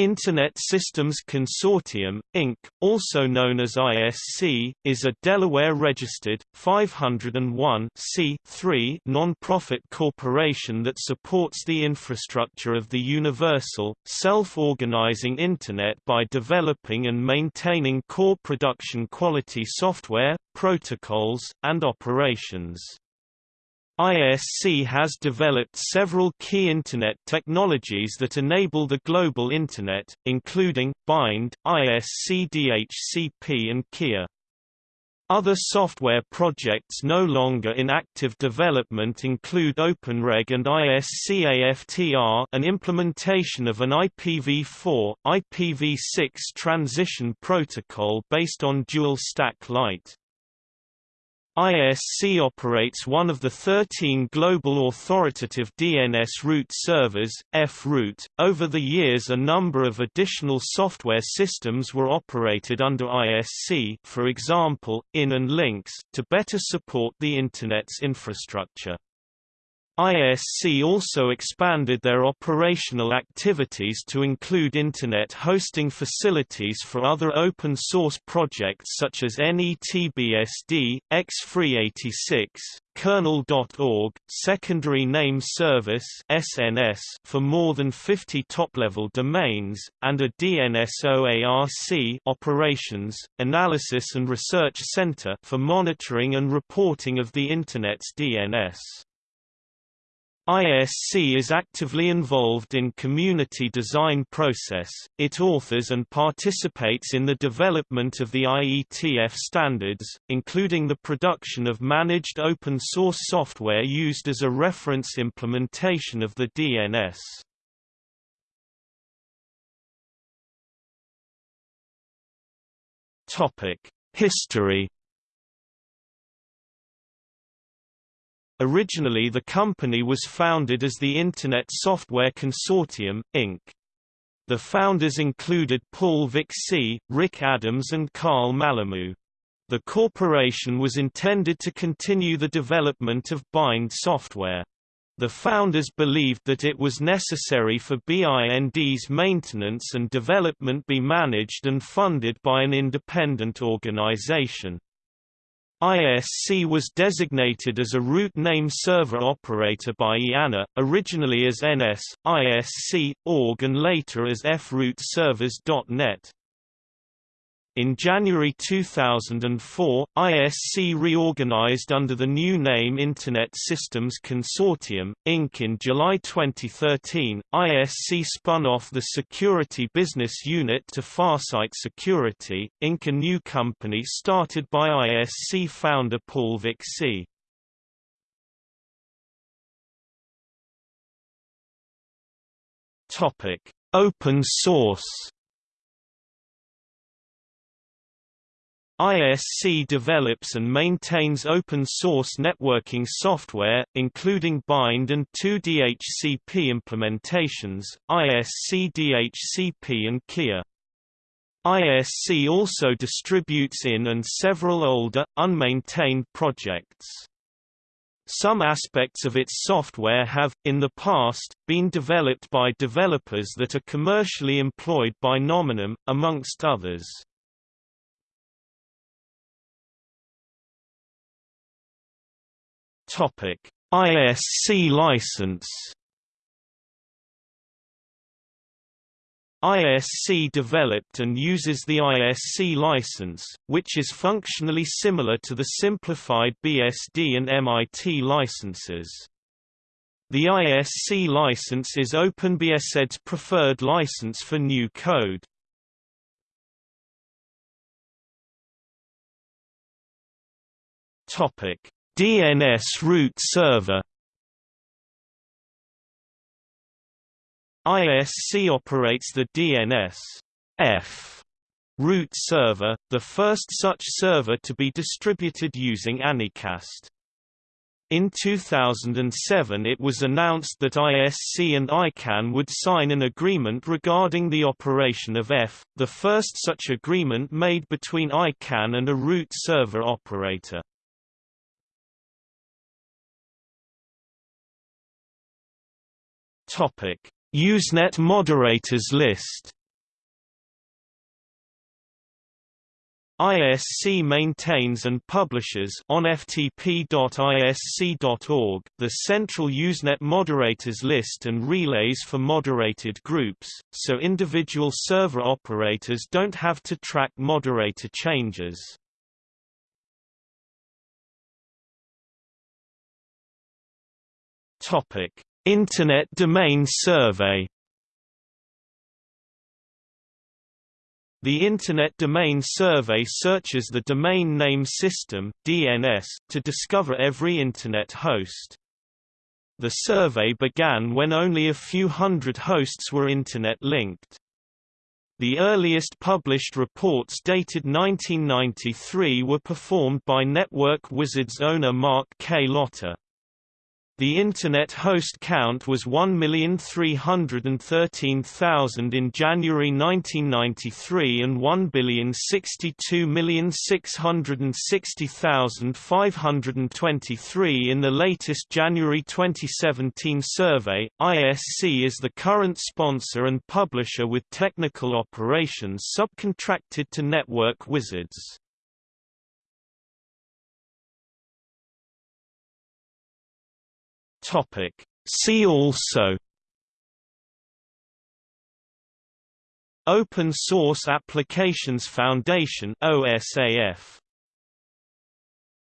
Internet Systems Consortium, Inc., also known as ISC, is a Delaware-registered, 501 non-profit corporation that supports the infrastructure of the universal, self-organizing Internet by developing and maintaining core production quality software, protocols, and operations. ISC has developed several key Internet technologies that enable the global Internet, including, Bind, ISC DHCP and KEA. Other software projects no longer in active development include OpenReg and ISC-AFTR an implementation of an IPv4, IPv6 transition protocol based on dual-stack lite. ISC operates one of the 13 global authoritative DNS root servers, F-root. Over the years a number of additional software systems were operated under ISC for example, INN and Lynx, to better support the Internet's infrastructure. ISC also expanded their operational activities to include Internet hosting facilities for other open-source projects such as NETBSD, XFree86, kernel.org, Secondary Name Service (SNS) for more than 50 top-level domains, and a DNSOARC operations, analysis and research center for monitoring and reporting of the Internet's DNS. ISC is actively involved in community design process, it authors and participates in the development of the IETF standards, including the production of managed open-source software used as a reference implementation of the DNS. History Originally the company was founded as the Internet Software Consortium, Inc. The founders included Paul Vixie, Rick Adams and Carl Malamud. The corporation was intended to continue the development of bind software. The founders believed that it was necessary for BIND's maintenance and development be managed and funded by an independent organization. ISC was designated as a root name server operator by IANA, originally as NS, ISC, org and later as frootservers.net. In January 2004, ISC reorganized under the new name Internet Systems Consortium, Inc. In July 2013, ISC spun off the security business unit to Farsight Security, Inc. a new company started by ISC founder Paul Vixie. Open source ISC develops and maintains open-source networking software, including Bind and two DHCP implementations, ISC DHCP and KEA. ISC also distributes INN and several older, unmaintained projects. Some aspects of its software have, in the past, been developed by developers that are commercially employed by Nominum, amongst others. Topic: ISC license. ISC developed and uses the ISC license, which is functionally similar to the simplified BSD and MIT licenses. The ISC license is OpenBSD's preferred license for new code. Topic: DNS root server ISC operates the DNS F root server, the first such server to be distributed using Anycast. In 2007 it was announced that ISC and ICANN would sign an agreement regarding the operation of F, the first such agreement made between ICANN and a root server operator. Usenet moderators list ISC maintains and publishes on ftp.isc.org the central Usenet moderators list and relays for moderated groups, so individual server operators don't have to track moderator changes. Topic: Internet Domain Survey The Internet Domain Survey searches the Domain Name System (DNS) to discover every Internet host. The survey began when only a few hundred hosts were Internet-linked. The earliest published reports dated 1993 were performed by Network Wizard's owner Mark K. Lottor. The Internet host count was 1,313,000 in January 1993 and 1,062,660,523 in the latest January 2017 survey. ISC is the current sponsor and publisher with technical operations subcontracted to Network Wizards. Topic. See also Open Source Applications Foundation OSAF